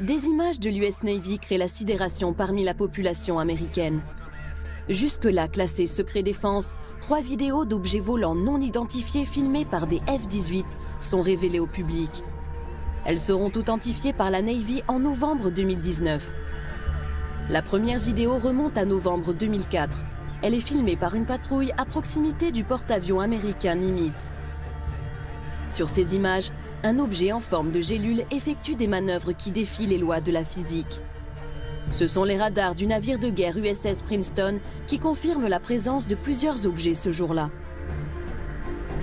des images de l'US Navy créent la sidération parmi la population américaine. Jusque-là classées secret défense, trois vidéos d'objets volants non identifiés filmés par des F-18 sont révélées au public. Elles seront authentifiées par la Navy en novembre 2019. La première vidéo remonte à novembre 2004. Elle est filmée par une patrouille à proximité du porte-avions américain Nimitz. Sur ces images, un objet en forme de gélule effectue des manœuvres qui défient les lois de la physique. Ce sont les radars du navire de guerre USS Princeton qui confirment la présence de plusieurs objets ce jour-là.